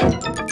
you